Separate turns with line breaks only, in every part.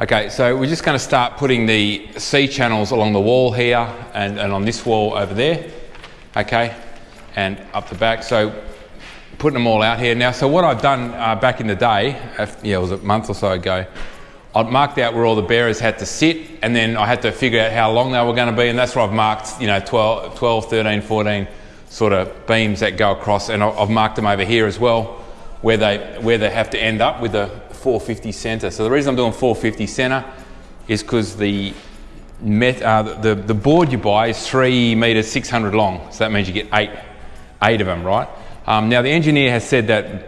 Okay, so we're just going to start putting the C channels along the wall here and, and on this wall over there, okay, and up the back. So putting them all out here. Now, so what I've done uh, back in the day, yeah, it was a month or so ago, I'd marked out where all the bearers had to sit and then I had to figure out how long they were going to be and that's where I've marked, you know, 12, 12 13, 14 sort of beams that go across and I've marked them over here as well where they, where they have to end up with a 450 center. So the reason I'm doing 450 center is because the, met, uh, the, the board you buy is three meters, 600 long. So that means you get eight, eight of them, right? Um, now the engineer has said that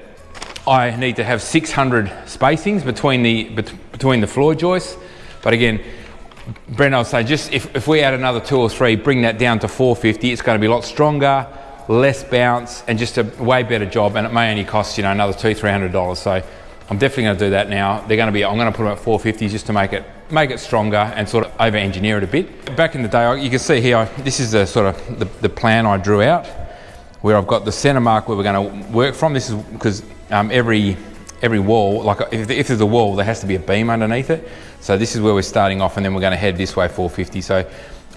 I need to have 600 spacings between the, between the floor joists. But again, Brent, would say just if, if we add another two or three, bring that down to 450, it's going to be a lot stronger, less bounce, and just a way better job. And it may only cost, you know, another two, $300. So I'm definitely going to do that now. They're going to be, I'm going to put them at 450s just to make it make it stronger and sort of over engineer it a bit. Back in the day, you can see here, this is the sort of the, the plan I drew out where I've got the center mark where we're going to work from. This is because um, every every wall, like if, if, there's a wall, there has to be a beam underneath it. So this is where we're starting off and then we're going to head this way 450. So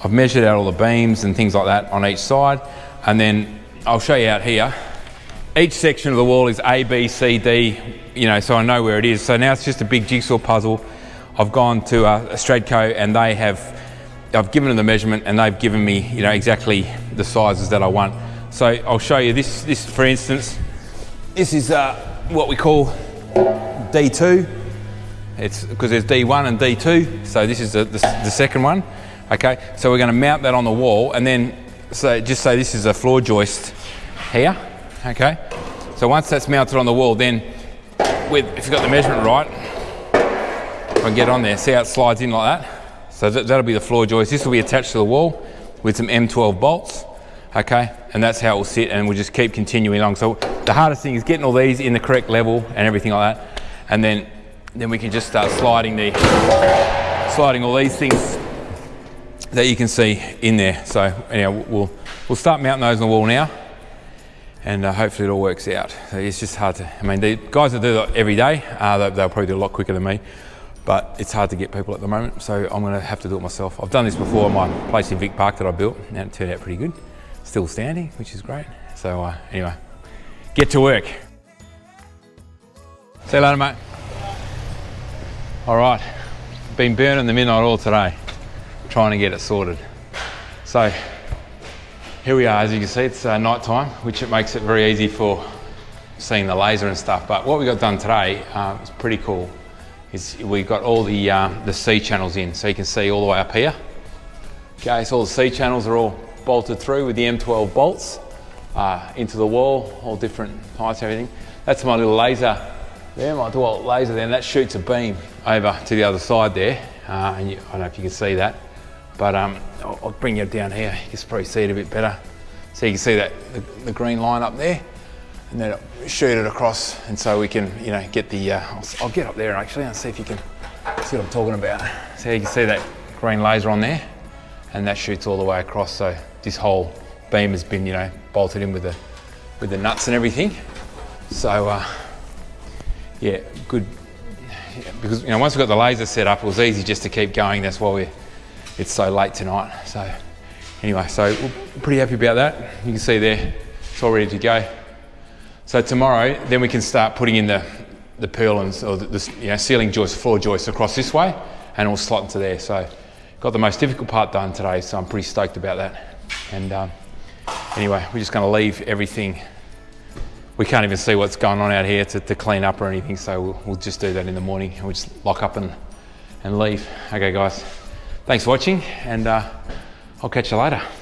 I've measured out all the beams and things like that on each side. And then I'll show you out here. Each section of the wall is A, B, C, D, you know, so I know where it is. So now it's just a big jigsaw puzzle. I've gone to a Stratco and they have, I've given them the measurement and they've given me, you know, exactly the sizes that I want. So I'll show you this, this for instance, this is uh, what we call D2. It's because there's D1 and D2. So this is the, the, the second one. Okay, so we're going to mount that on the wall and then so just say this is a floor joist here. Okay, so once that's mounted on the wall, then with, if you've got the measurement right, I can get on there. See how it slides in like that? So that, that'll be the floor joist. This will be attached to the wall with some M12 bolts. Okay, and that's how it will sit and we'll just keep continuing along. So the hardest thing is getting all these in the correct level and everything like that. And then, then we can just start sliding the, sliding all these things that you can see in there. So anyhow, we'll, we'll start mounting those on the wall now and uh, hopefully it all works out. It's just hard to, I mean, the guys that do that every day, uh, they'll, they'll probably do a lot quicker than me, but it's hard to get people at the moment, so I'm gonna have to do it myself. I've done this before in my place in Vic Park that I built, and it turned out pretty good. Still standing, which is great. So uh, anyway, get to work. See you later, mate. All right, been burning the midnight oil today, trying to get it sorted. So here we are, as you can see, it's uh, night time, which it makes it very easy for seeing the laser and stuff. But what we got done today uh, is pretty cool. Is we got all the, uh, the C channels in, so you can see all the way up here. Okay, so all the C channels are all bolted through with the M12 bolts uh, into the wall, all different heights everything. That's my little laser there, my dual laser there, and that shoots a beam over to the other side there. Uh, and you, I don't know if you can see that, but um, I'll, I'll, bring you down here. You can probably see it a bit better. So you can see that the, the green line up there, and then shoot it across, and so we can, you know, get the. Uh, I'll, I'll, get up there actually and see if you can see what I'm talking about. So you can see that green laser on there, and that shoots all the way across. So this whole beam has been, you know, bolted in with the with the nuts and everything. So uh, yeah, good. Because you know, once we got the laser set up, it was easy just to keep going. That's why we it's so late tonight. So anyway, so we're pretty happy about that. You can see there, it's all ready to go. So tomorrow, then we can start putting in the, the purlins or the, the you know, ceiling joists, floor joists across this way and it'll slot into there. So got the most difficult part done today, so I'm pretty stoked about that. And um, anyway, we're just gonna leave everything. We can't even see what's going on out here to, to clean up or anything, so we'll, we'll just do that in the morning. We'll just lock up and, and leave. Okay guys, thanks for watching and uh, I'll catch you later.